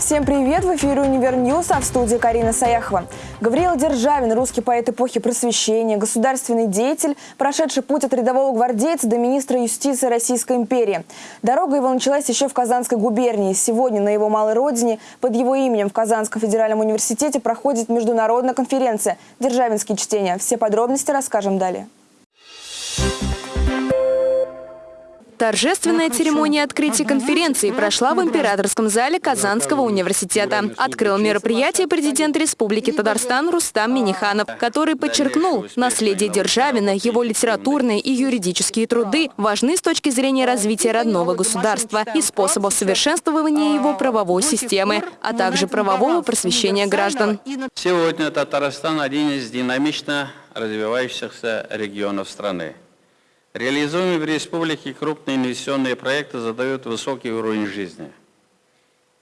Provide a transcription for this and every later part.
Всем привет! В эфире «Univer News», а в студии Карина Саяхова. Гавриил Державин, русский поэт эпохи просвещения, государственный деятель, прошедший путь от рядового гвардейца до министра юстиции Российской империи. Дорога его началась еще в Казанской губернии. Сегодня на его малой родине под его именем в Казанском федеральном университете проходит международная конференция «Державинские чтения». Все подробности расскажем далее. Торжественная церемония открытия конференции прошла в императорском зале Казанского университета. Открыл мероприятие президент Республики Татарстан Рустам Миниханов, который подчеркнул, наследие Державина, его литературные и юридические труды важны с точки зрения развития родного государства и способов совершенствования его правовой системы, а также правового просвещения граждан. Сегодня Татарстан один из динамично развивающихся регионов страны. Реализуемые в республике крупные инвестиционные проекты задают высокий уровень жизни.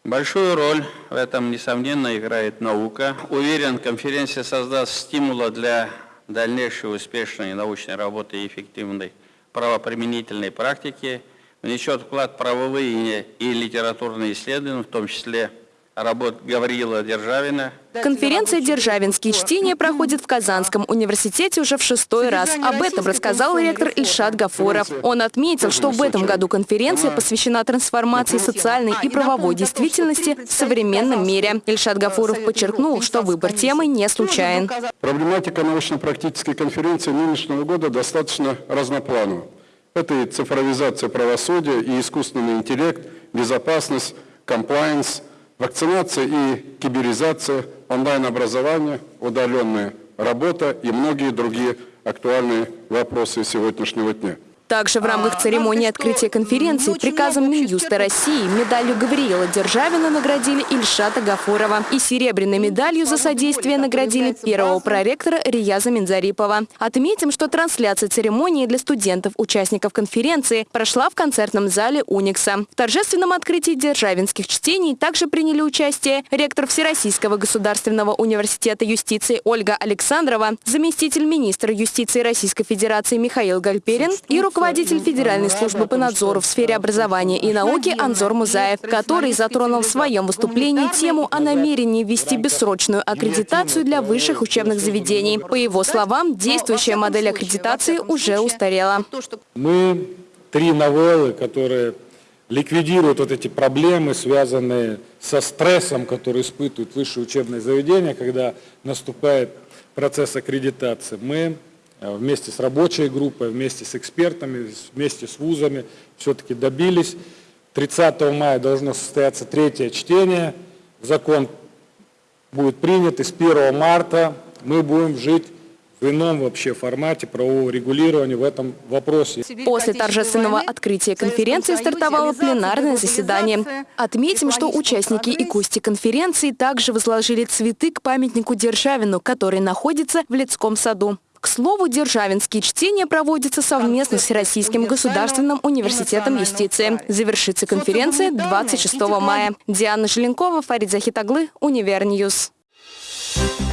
Большую роль в этом, несомненно, играет наука. Уверен, конференция создаст стимулы для дальнейшей успешной научной работы и эффективной правоприменительной практики, внесет вклад правовые и литературные исследования, в том числе работ Гавриила Державина. Конференция «Державинские чтения» проходит в Казанском университете уже в шестой раз. Об этом рассказал ректор Ильшат Гафуров. Он отметил, что в этом году конференция посвящена трансформации социальной и правовой действительности в современном мире. Ильшат Гафуров подчеркнул, что выбор темы не случайен. Проблематика научно-практической конференции нынешнего года достаточно разнопланова. Это и цифровизация правосудия, и искусственный интеллект, безопасность, комплайенс – Вакцинация и киберизация, онлайн-образование, удаленная работа и многие другие актуальные вопросы сегодняшнего дня. Также в рамках церемонии открытия конференции приказом Минюста России медалью Гавриила Державина наградили Ильшата Гафурова и серебряной медалью за содействие наградили первого проректора Рияза Минзарипова. Отметим, что трансляция церемонии для студентов, участников конференции, прошла в концертном зале Уникса. В торжественном открытии державинских чтений также приняли участие ректор Всероссийского государственного университета юстиции Ольга Александрова, заместитель министра юстиции Российской Федерации Михаил Гальперин и руководитель руководитель Федеральной службы по надзору в сфере образования и науки Анзор Музаев, который затронул в своем выступлении тему о намерении ввести бессрочную аккредитацию для высших учебных заведений. По его словам, действующая модель аккредитации уже устарела. Мы три новеллы, которые ликвидируют вот эти проблемы, связанные со стрессом, который испытывают высшие учебные заведения, когда наступает процесс аккредитации. Мы вместе с рабочей группой, вместе с экспертами, вместе с вузами все-таки добились. 30 мая должно состояться третье чтение. Закон будет принят, и с 1 марта мы будем жить в ином вообще формате правового регулирования в этом вопросе. После торжественного открытия конференции стартовало пленарное заседание. Отметим, что участники и гости конференции также возложили цветы к памятнику Державину, который находится в Лядском саду. К слову, державинские чтения проводятся совместно с Российским государственным университетом юстиции. Завершится конференция 26 мая. Диана Желенкова, Фарид Захитаглы, Univer News. Thank you.